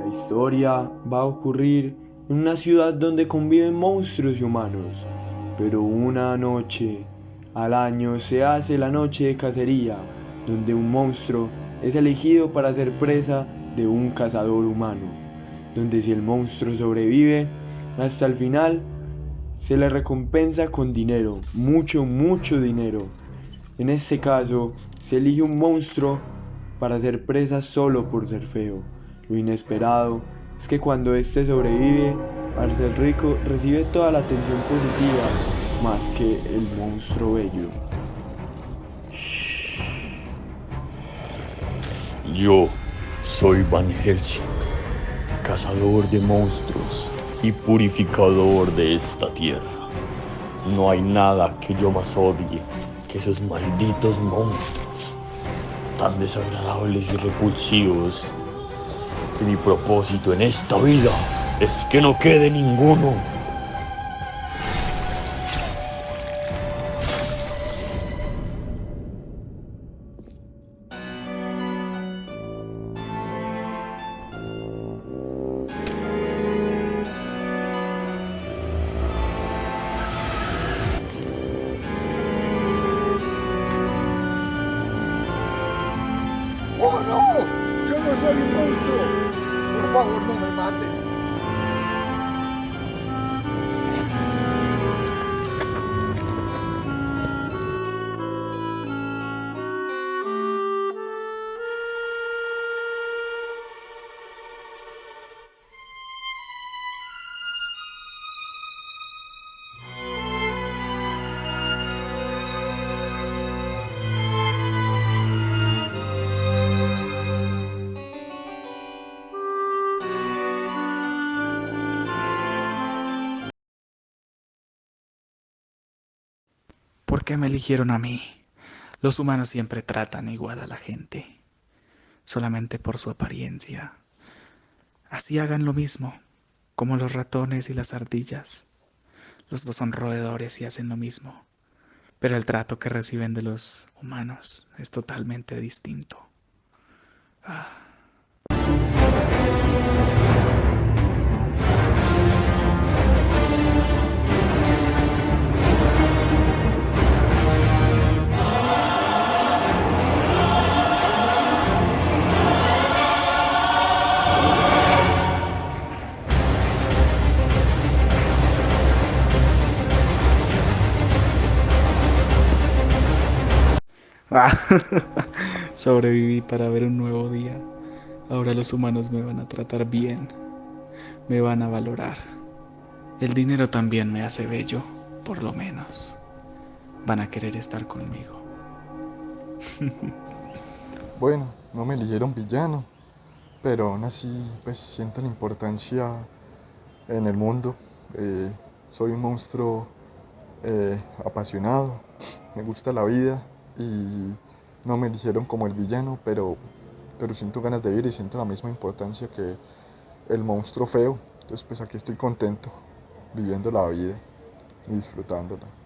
La historia va a ocurrir en una ciudad donde conviven monstruos y humanos, pero una noche al año se hace la noche de cacería, donde un monstruo es elegido para ser presa de un cazador humano, donde si el monstruo sobrevive hasta el final, se le recompensa con dinero, mucho, mucho dinero. En este caso, se elige un monstruo para ser presa solo por ser feo. Lo inesperado es que cuando éste sobrevive, ser rico recibe toda la atención positiva más que el monstruo bello. Yo soy Van Helsing, cazador de monstruos y purificador de esta tierra. No hay nada que yo más odie que esos malditos monstruos, tan desagradables y repulsivos, mi propósito en esta vida es que no quede ninguno. Favor, no me maten. ¿Por qué me eligieron a mí? Los humanos siempre tratan igual a la gente, solamente por su apariencia. Así hagan lo mismo, como los ratones y las ardillas. Los dos son roedores y hacen lo mismo, pero el trato que reciben de los humanos es totalmente distinto. Ah. Ah, sobreviví para ver un nuevo día. Ahora los humanos me van a tratar bien, me van a valorar. El dinero también me hace bello, por lo menos. Van a querer estar conmigo. Bueno, no me eligieron villano, pero aún así pues siento la importancia en el mundo. Eh, soy un monstruo eh, apasionado, me gusta la vida y no me eligieron como el villano, pero, pero siento ganas de vivir y siento la misma importancia que el monstruo feo. Entonces pues aquí estoy contento, viviendo la vida y disfrutándola.